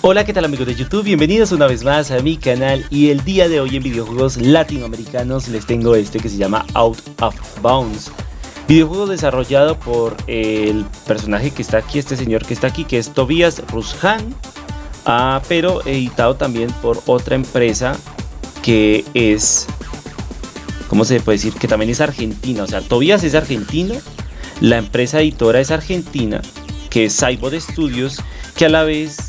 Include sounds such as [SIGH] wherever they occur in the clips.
Hola, ¿qué tal amigos de YouTube? Bienvenidos una vez más a mi canal y el día de hoy en videojuegos latinoamericanos les tengo este que se llama Out of Bounds. Videojuego desarrollado por el personaje que está aquí, este señor que está aquí, que es Tobias Rushan, ah, pero editado también por otra empresa que es, ¿cómo se puede decir? Que también es argentina, o sea, Tobias es argentino, la empresa editora es argentina, que es Cyborg Studios, que a la vez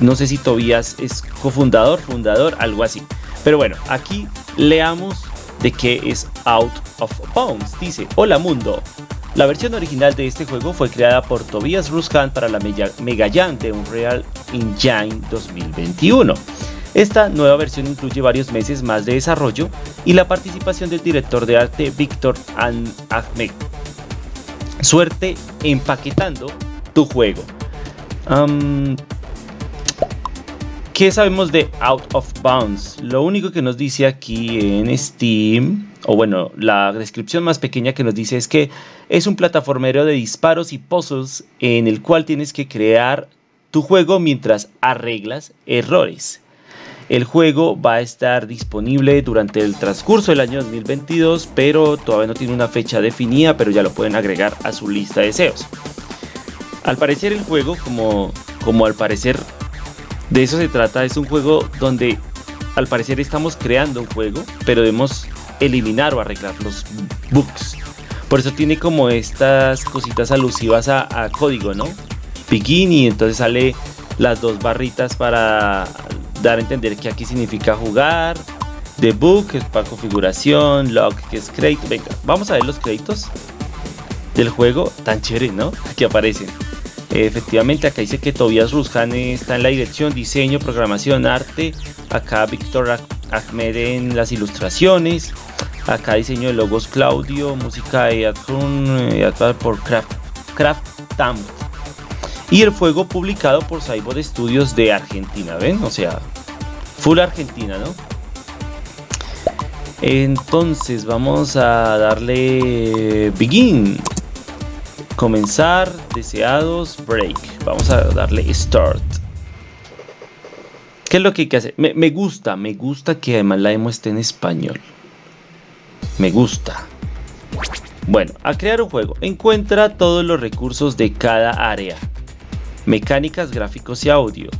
no sé si Tobias es cofundador, fundador, algo así. Pero bueno, aquí leamos de qué es Out of Bounds. Dice, hola mundo. La versión original de este juego fue creada por Tobias Ruskan para la Mega de Unreal Engine 2021. Esta nueva versión incluye varios meses más de desarrollo y la participación del director de arte Víctor Ahmed. Suerte empaquetando tu juego. ¿Qué sabemos de Out of Bounds? Lo único que nos dice aquí en Steam, o bueno, la descripción más pequeña que nos dice es que es un plataformero de disparos y puzzles en el cual tienes que crear tu juego mientras arreglas errores. El juego va a estar disponible durante el transcurso del año 2022, pero todavía no tiene una fecha definida, pero ya lo pueden agregar a su lista de deseos. Al parecer el juego, como, como al parecer de eso se trata, es un juego donde al parecer estamos creando un juego, pero debemos eliminar o arreglar los bugs. Por eso tiene como estas cositas alusivas a, código, ¿no? Begin y entonces sale las dos barritas para dar a entender que aquí significa jugar. Debug, que es para configuración, log, que es crédito. Venga, vamos a ver los créditos del juego. Tan chévere, ¿no? [LAUGHS] Aquí aparecen. Efectivamente, acá dice que Tobias Rushan está en la dirección, diseño, programación, arte. Acá Víctor Ahmed en las ilustraciones. Acá diseño de logos Claudio, música de Adrun, por Craft, Craft Y el juego publicado por Cyborg Studios de Argentina, ¿ven? O sea, full Argentina, ¿no? Entonces vamos a darle Begin comenzar, deseados, break. Vamos a darle start. ¿Qué es lo que hay que hacer? Me, gusta, me gusta que además la demo esté en español. Me gusta. Bueno, a crear un juego. Encuentra todos los recursos de cada área. Mecánicas, gráficos y audio.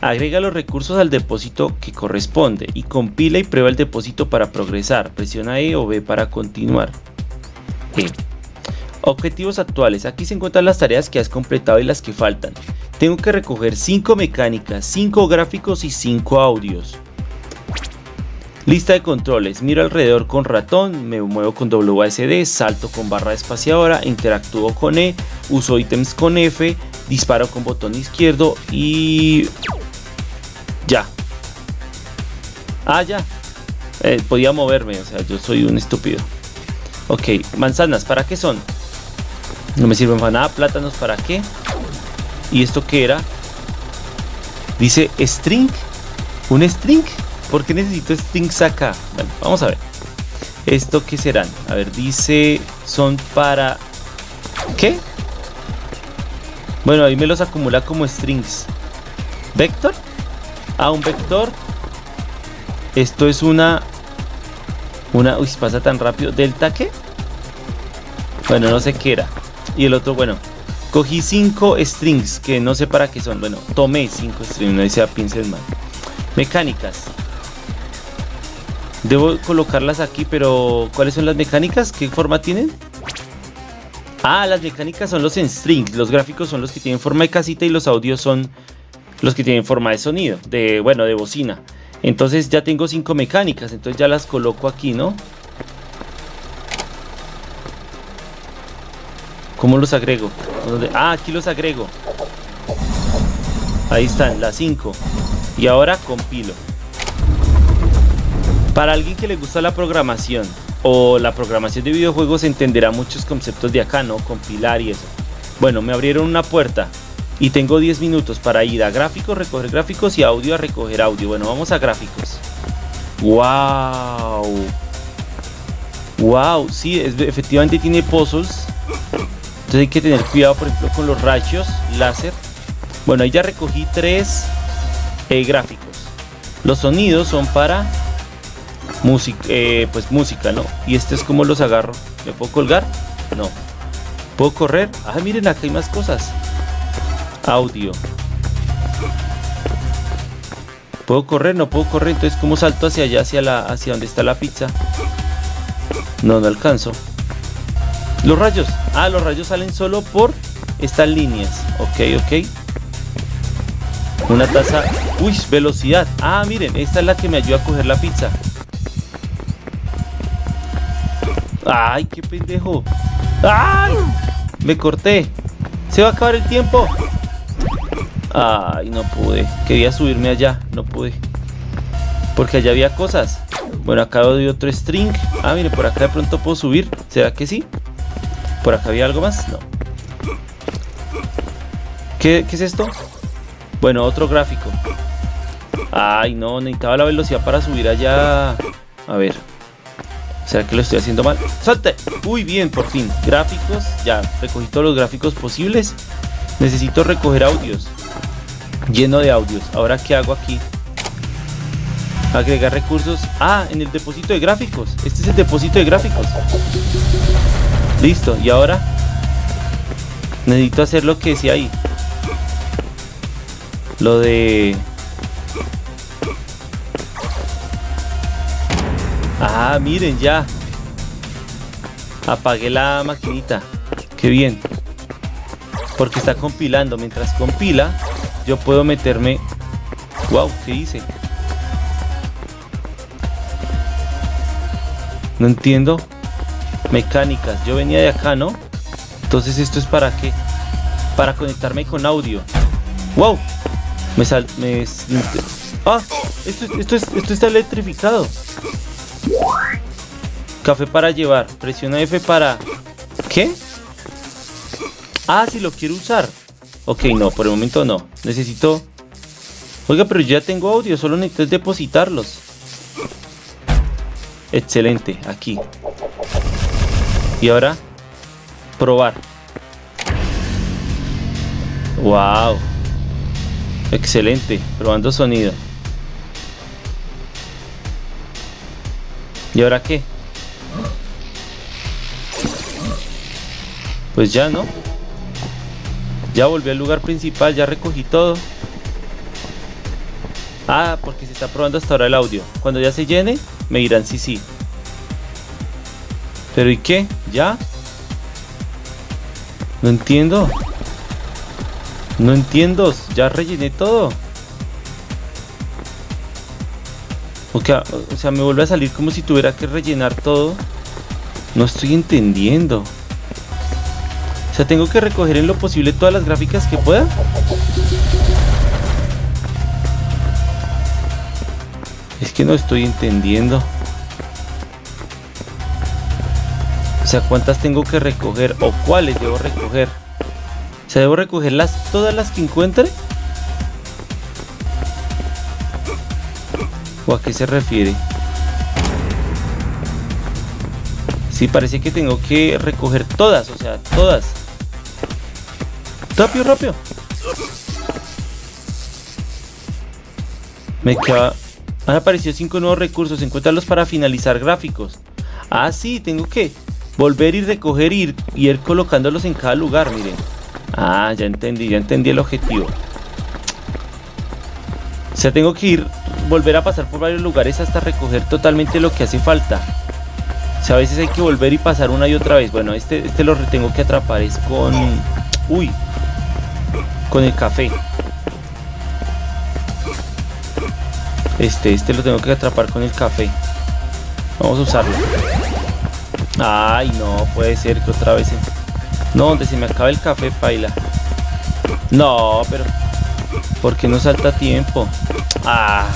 Agrega los recursos al depósito que corresponde y compila y prueba el depósito para progresar. Presiona E o B para continuar. E. Objetivos actuales. Aquí se encuentran las tareas que has completado y las que faltan. Tengo que recoger 5 mecánicas, 5 gráficos y 5 audios. Lista de controles. Miro alrededor con ratón, me muevo con WASD, salto con barra espaciadora, interactúo con E, uso ítems con F, disparo con botón izquierdo y... Ya. Ah, ya. Eh, podía moverme, o sea, yo soy un estúpido. Ok, manzanas, ¿para qué son? No me sirven para nada. Plátanos, ¿para qué? ¿Y esto qué era? Dice string. ¿Un string? ¿Por qué necesito strings acá? Bueno, vamos a ver. ¿Esto qué serán? A ver, dice... Son para... ¿Qué? Bueno, ahí me los acumula como strings. ¿Vector? Ah, un vector. Esto es una... Una... Uy, pasa tan rápido. ¿Delta qué? Bueno, no sé qué era. Y el otro, bueno, cogí cinco strings que no sé para qué son. Bueno, tomé cinco strings, no decía pincel mal. Mecánicas. Debo colocarlas aquí, pero ¿cuáles son las mecánicas? ¿Qué forma tienen? Ah, las mecánicas son los strings, los gráficos son los que tienen forma de casita y los audios son los que tienen forma de sonido, de bueno, de bocina. Entonces ya tengo cinco mecánicas, entonces ya las coloco aquí, ¿no? ¿Cómo los agrego? Ah, aquí los agrego. Ahí están, las 5. Y ahora compilo. Para alguien que le gusta la programación o la programación de videojuegos entenderá muchos conceptos de acá, ¿no? Compilar y eso. Bueno, me abrieron una puerta y tengo 10 minutos para ir a gráficos, recoger gráficos y audio a recoger audio. Bueno, vamos a gráficos. ¡Wow! ¡Wow! Sí, efectivamente tiene puzzles entonces hay que tener cuidado, por ejemplo, con los rayos láser. Bueno, ahí ya recogí tres eh, gráficos. Los sonidos son para música, eh, pues música, ¿no? Y este es como los agarro. ¿Me puedo colgar? No. ¿Puedo correr? Ah, miren, acá hay más cosas. Audio. ¿Puedo correr? No puedo correr. Entonces, ¿cómo salto hacia allá, hacia, la, hacia donde está la pizza? No, no alcanzo. Los rayos. Ah, los rayos salen solo por estas líneas. Ok, ok. Una taza. Uy, velocidad. Ah, miren, esta es la que me ayuda a coger la pizza. Ay, qué pendejo. ¡Ay! Me corté. Se va a acabar el tiempo. Ay, no pude. Quería subirme allá. No pude. Porque allá había cosas. Bueno, acá doy otro string. Ah, mire, por acá de pronto puedo subir. ¿Será que sí? ¿Por acá había algo más? No. ¿Qué, es esto? Bueno, otro gráfico. Ay, no, necesitaba la velocidad para subir allá. A ver. ¿Será que lo estoy haciendo mal? ¡Salte! Uy, bien, por fin. Gráficos. Ya, recogí todos los gráficos posibles. Necesito recoger audios. Lleno de audios. Ahora, ¿qué hago aquí? Agregar recursos. Ah, en el depósito de gráficos. Este es el depósito de gráficos. Listo. Y ahora necesito hacer lo que decía ahí. Lo de... Ah, miren ya. Apagué la maquinita. Qué bien. Porque está compilando. Mientras compila, yo puedo meterme... Wow, ¿qué hice? No entiendo. Mecánicas. Yo venía de acá, ¿no? Entonces, ¿esto es para qué? Para conectarme con audio. ¡Wow! Me sal... Me... ¡Ah! Esto, esto, esto está electrificado. Café para llevar. Presiona F para... ¿Qué? Ah, si lo quiero usar. Ok, no, por el momento no. Necesito... Oiga, pero ya tengo audio. Solo necesito depositarlos. Excelente, aquí. Y ahora... Probar. Wow. Excelente, probando sonido. ¿Y ahora qué? Pues ya, ¿no? Ya volví al lugar principal, ya recogí todo. Ah, porque se está probando hasta ahora el audio. Cuando ya se llene, me dirán sí, sí. ¿Pero y qué? ¿Ya? No entiendo. No entiendo, ya rellené todo. O sea, me vuelve a salir como si tuviera que rellenar todo. No estoy entendiendo. O sea, tengo que recoger en lo posible todas las gráficas que pueda. Es que no estoy entendiendo. O sea, ¿cuántas tengo que recoger o cuáles debo recoger? O sea, ¿debo recogerlas todas las que encuentre? ¿O a qué se refiere? Sí, parece que tengo que recoger todas, o sea, todas. Rápido, rápido. Me queda... Han aparecido cinco nuevos recursos. Encuéntralos para finalizar gráficos. Ah, sí, tengo que volver y recoger y ir, y ir colocándolos en cada lugar, miren. Ah, ya entendí, ya entendí el objetivo. O sea, tengo que ir, volver a pasar por varios lugares hasta recoger totalmente lo que hace falta. O sea, a veces hay que volver y pasar una y otra vez. Bueno, este, este lo tengo que atrapar, es con... Uy, con el café. Este, este lo tengo que atrapar con el café. Vamos a usarlo. Ay, no, puede ser que otra vez... No, donde se me acaba el café, paila. No, pero... ¿Por qué no salta tiempo? Ah.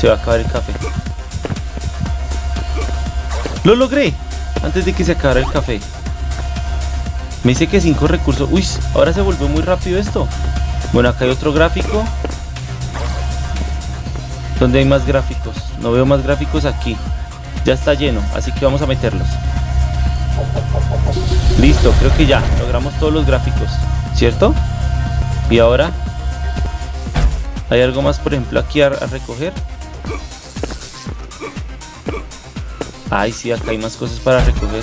Se va a acabar el café. ¡Lo logré! Antes de que se acabara el café. Me dice que 5 recursos. Uy, ahora se volvió muy rápido esto. Bueno, acá hay otro gráfico. ¿Dónde hay más gráficos? No veo más gráficos aquí. Ya está lleno, así que vamos a meterlos. Listo, creo que ya logramos todos los gráficos, ¿cierto? Y ahora, ¿hay algo más, por ejemplo, aquí a, recoger? Ay, sí, acá hay más cosas para recoger.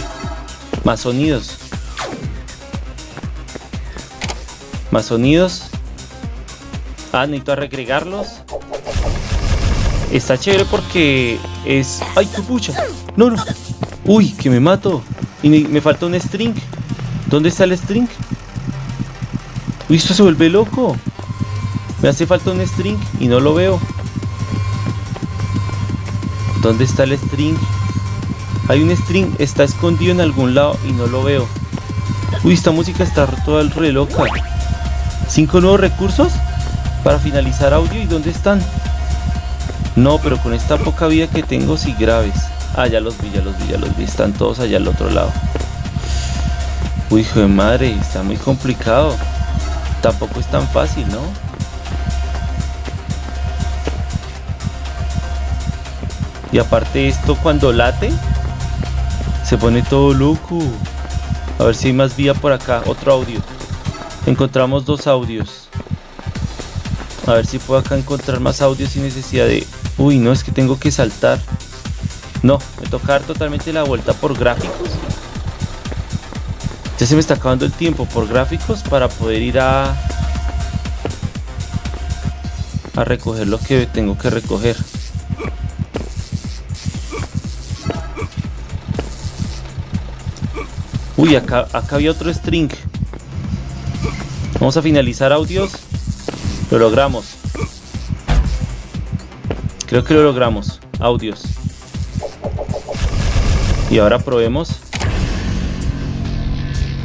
Más sonidos. Más sonidos. Ah, necesito agregarlos. Está chévere porque es... ¡Ay, qué pucha! No, no. Uy, que me mato. Y me, falta un string. ¿Dónde está el string? Uy, esto se vuelve loco. Me hace falta un string y no lo veo. ¿Dónde está el string? Hay un string, está escondido en algún lado y no lo veo. Uy, esta música está toda re loca. ¿Cinco nuevos recursos? Para finalizar audio. ¿Y dónde están? No, pero con esta poca vida que tengo, sí graves. Ah, ya los vi, ya los vi, ya los vi. Están todos allá al otro lado. Uy, hijo de madre, está muy complicado. Tampoco es tan fácil, ¿no? Y aparte esto cuando late, se pone todo loco. A ver si hay más vía por acá. Otro audio. Encontramos dos audios. A ver si puedo acá encontrar más audios sin necesidad de... Uy, no, es que tengo que saltar. No, me toca dar totalmente la vuelta por gráficos. Ya se me está acabando el tiempo por gráficos para poder ir a... A recoger lo que tengo que recoger. Uy, acá, acá había otro string. Vamos a finalizar audios. Lo logramos. Creo que lo logramos. Audios. Y ahora probemos.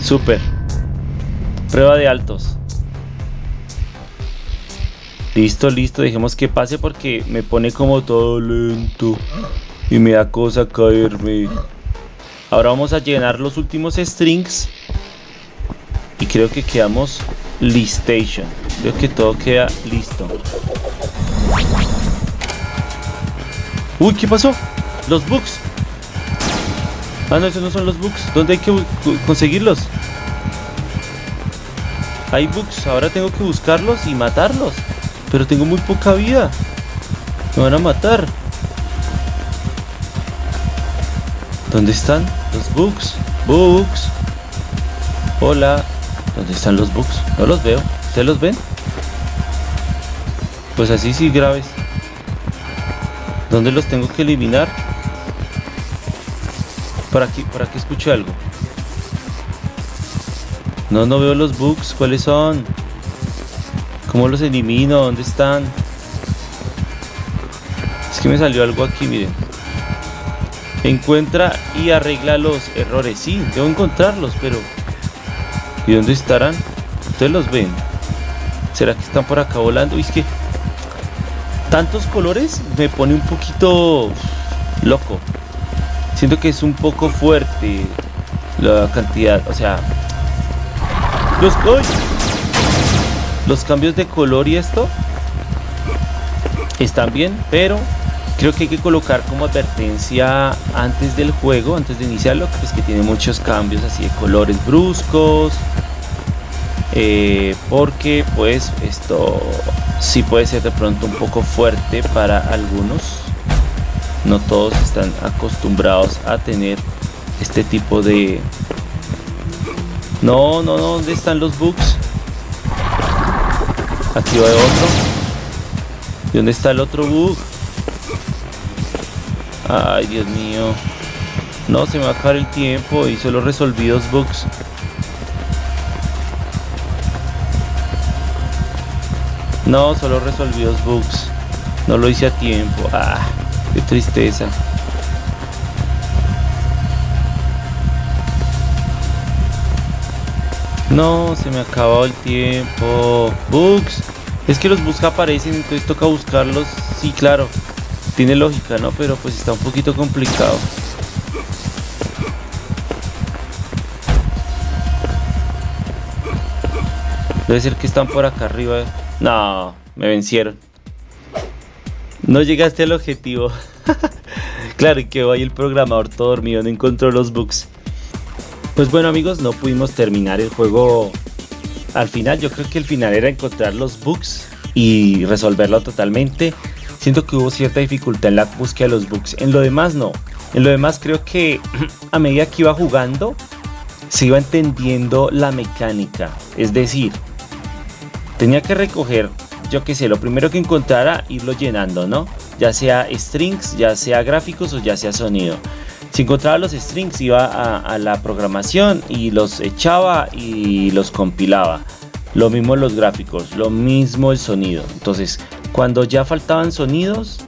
Super. Prueba de altos. Listo, listo. Dejemos que pase porque me pone como todo lento. Y me da cosa caerme. Ahora vamos a llenar los últimos strings. Y creo que quedamos listation. Creo que todo queda listo. Uy, ¿qué pasó? Los bugs. Ah, no, esos no son los bugs. ¿Dónde hay que conseguirlos? Hay bugs. Ahora tengo que buscarlos y matarlos. Pero tengo muy poca vida. Me van a matar. ¿Dónde están los bugs? Bugs. Hola. ¿Dónde están los bugs? No los veo. ¿Ustedes los ven? Pues así sí graves. ¿Dónde los tengo que eliminar? Por aquí, por aquí escucho algo. No, no veo los bugs. ¿Cuáles son? ¿Cómo los elimino? ¿Dónde están? Es que me salió algo aquí, miren. Encuentra y arregla los errores. Sí, debo encontrarlos, pero... ¿Y dónde estarán? Ustedes los ven. ¿Será que están por acá volando? Y es que tantos colores me pone un poquito loco. Siento que es un poco fuerte la cantidad, o sea, los, los cambios de color y esto están bien, pero creo que hay que colocar como advertencia antes del juego, antes de iniciarlo, pues que tiene muchos cambios así de colores bruscos, eh, porque pues esto sí puede ser de pronto un poco fuerte para algunos. No todos están acostumbrados a tener este tipo de... No, no, no, ¿dónde están los bugs? Aquí va otro. ¿Y dónde está el otro bug? Ay, Dios mío. No, se me va a acabar el tiempo y solo resolví dos bugs. No, solo resolví los bugs. No lo hice a tiempo. Ah, qué tristeza. No, se me acabó el tiempo. Bugs. Es que los bugs aparecen, entonces toca buscarlos. Sí, claro. Tiene lógica, ¿no? Pero pues está un poquito complicado. Debe ser que están por acá arriba. No, me vencieron. No llegaste al objetivo. [LAUGHS] claro que hoy el programador todo dormido no encontró los bugs. Pues bueno amigos, no pudimos terminar el juego al final yo creo que el final era encontrar los bugs y resolverlo totalmente. Siento que hubo cierta dificultad en la búsqueda de los bugs. En lo demás no. En lo demás creo que [CLEARS THROAT] a medida que iba jugando se iba entendiendo la mecánica. Es decir, tenía que recoger, yo qué sé, lo primero que encontrara, irlo llenando, ¿no? Ya sea strings, ya sea gráficos o ya sea sonido. Si encontraba los strings iba a, la programación y los echaba y los compilaba. Lo mismo los gráficos, lo mismo el sonido. Entonces, cuando ya faltaban sonidos,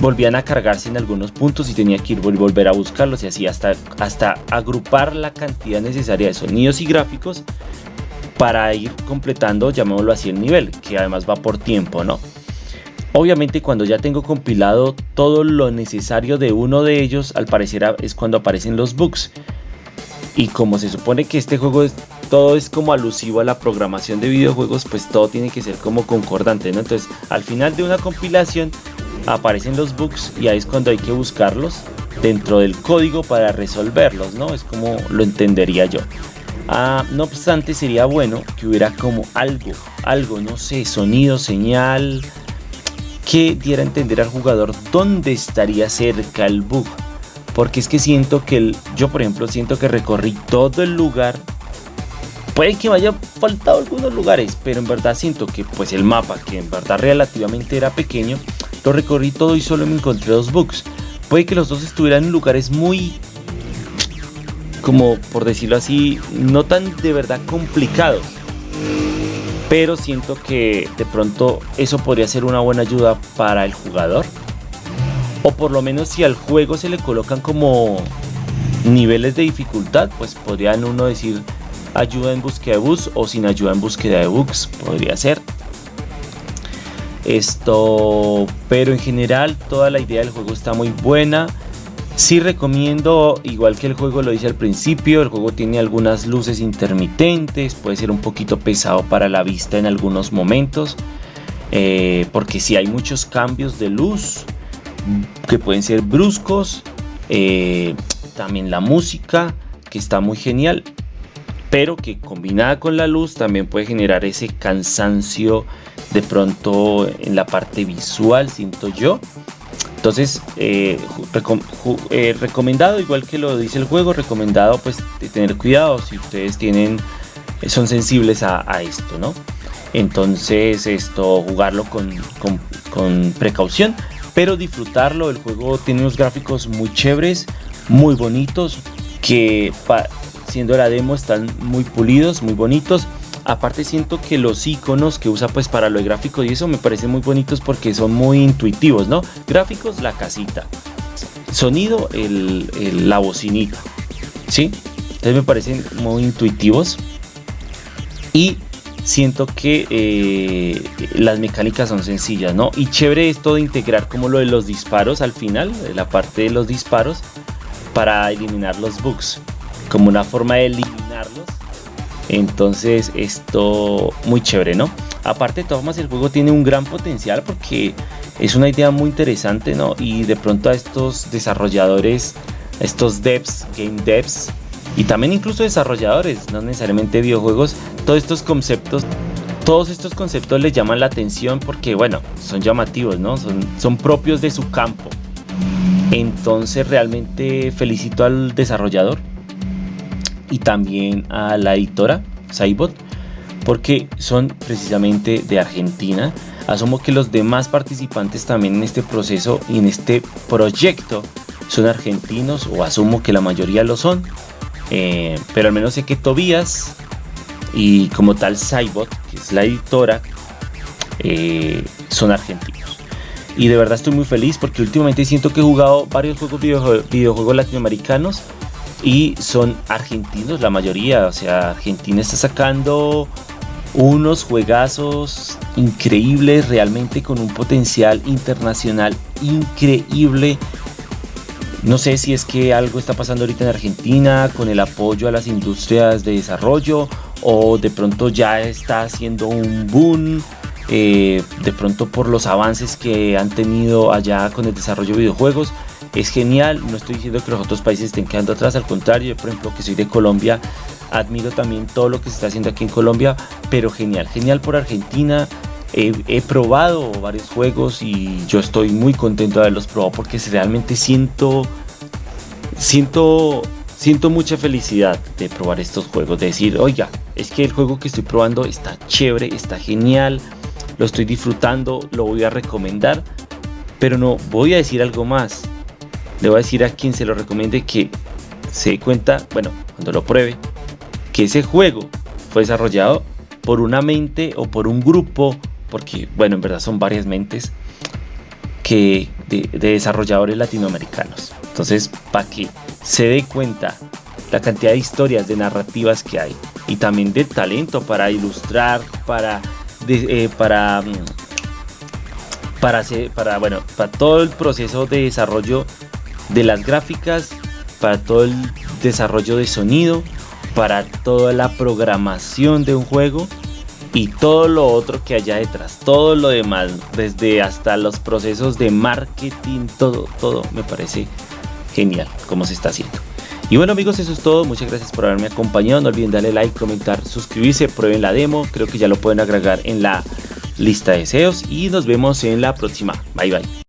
volvían a cargarse en algunos puntos y tenía que ir volver a buscarlos y así hasta, hasta agrupar la cantidad necesaria de sonidos y gráficos para ir completando, llamémoslo así, el nivel, que además va por tiempo, ¿no? Obviamente cuando ya tengo compilado todo lo necesario de uno de ellos, al parecer es cuando aparecen los bugs. Y como se supone que este juego todo es como alusivo a la programación de videojuegos, pues todo tiene que ser como concordante, ¿no? Entonces al final de una compilación aparecen los bugs y ahí es cuando hay que buscarlos dentro del código para resolverlos, ¿no? Es como lo entendería yo. Ah, no obstante sería bueno que hubiera como algo, algo, no sé, sonido, señal, que diera a entender al jugador dónde estaría cerca el bug. Porque es que siento que yo por ejemplo siento que recorrí todo el lugar. Puede que me haya faltado algunos lugares, pero en verdad siento que pues el mapa, que en verdad relativamente era pequeño, lo recorrí todo y solo me encontré dos bugs. Puede que los dos estuvieran en lugares muy, como por decirlo así, no tan de verdad complicados pero siento que de pronto eso podría ser una buena ayuda para el jugador. O por lo menos si al juego se le colocan como niveles de dificultad, pues podrían uno decir ayuda en búsqueda de bugs o sin ayuda en búsqueda de bugs, podría ser. Esto, pero en general toda la idea del juego está muy buena. Sí recomiendo, igual que el juego lo dice al principio, el juego tiene algunas luces intermitentes, puede ser un poquito pesado para la vista en algunos momentos, eh, porque si hay muchos cambios de luz que pueden ser bruscos, eh, también la música que está muy genial, pero que combinada con la luz también puede generar ese cansancio de pronto en la parte visual, siento yo. Entonces, eh, eh, recomendado, igual que lo dice el juego, recomendado pues tener cuidado si ustedes tienen, son sensibles a, esto, ¿no? Entonces, esto, jugarlo con, precaución, pero disfrutarlo. El juego tiene unos gráficos muy chéveres, muy bonitos, que siendo la demo están muy pulidos, muy bonitos. Aparte siento que los iconos que usa pues para lo gráfico y eso me parecen muy bonitos porque son muy intuitivos, ¿no? Gráficos, la casita. Sonido, la bocinita. ¿Sí? Entonces me parecen muy intuitivos. Y siento que eh, las mecánicas son sencillas, ¿no? Y chévere esto de integrar como lo de los disparos al final, la parte de los disparos, para eliminar los bugs. Como una forma de eliminarlos entonces esto muy chévere, ¿no? Aparte de todas formas el juego tiene un gran potencial porque es una idea muy interesante, ¿no? Y de pronto a estos desarrolladores, estos devs, game devs, y también incluso desarrolladores, no necesariamente videojuegos, todos estos conceptos, todos estos conceptos les llaman la atención porque, bueno, son llamativos, ¿no? Son, son propios de su campo. Entonces realmente felicito al desarrollador y también a la editora Saibot porque son precisamente de Argentina. Asumo que los demás participantes también en este proceso y en este proyecto son argentinos o asumo que la mayoría lo son. Eh, pero al menos sé que Tobías y como tal Saibot, que es la editora, eh, son argentinos. Y de verdad estoy muy feliz porque últimamente siento que he jugado varios juegos videojuegos latinoamericanos y son argentinos la mayoría, o sea, Argentina está sacando unos juegazos increíbles, realmente con un potencial internacional increíble. No sé si es que algo está pasando ahorita en Argentina con el apoyo a las industrias de desarrollo o de pronto ya está haciendo un boom, eh, de pronto por los avances que han tenido allá con el desarrollo de videojuegos es genial, no estoy diciendo que los otros países estén quedando atrás, al contrario, yo por ejemplo que soy de Colombia, admiro también todo lo que se está haciendo aquí en Colombia, pero genial, genial por Argentina. He, probado varios juegos y yo estoy muy contento de haberlos probado porque realmente siento, siento, siento mucha felicidad de probar estos juegos. De decir, oiga, es que el juego que estoy probando está chévere, está genial, lo estoy disfrutando, lo voy a recomendar. Pero no, voy a decir algo más. Le voy a decir a quien se lo recomiende que se dé cuenta, bueno, cuando lo pruebe, que ese juego fue desarrollado por una mente o por un grupo, porque bueno, en verdad son varias mentes que de, desarrolladores latinoamericanos. Entonces, para que se dé cuenta la cantidad de historias, de narrativas que hay y también de talento para ilustrar, para, eh, para, mm, para, hacer, para, bueno, para todo el proceso de desarrollo de las gráficas, para todo el desarrollo de sonido, para toda la programación de un juego y todo lo otro que haya detrás, todo lo demás, desde hasta los procesos de marketing, todo, todo me parece genial como se está haciendo. Y bueno amigos, eso es todo, muchas gracias por haberme acompañado, no olviden darle like, comentar, suscribirse, prueben la demo, creo que ya lo pueden agregar en la lista de deseos. Y nos vemos en la próxima, bye bye.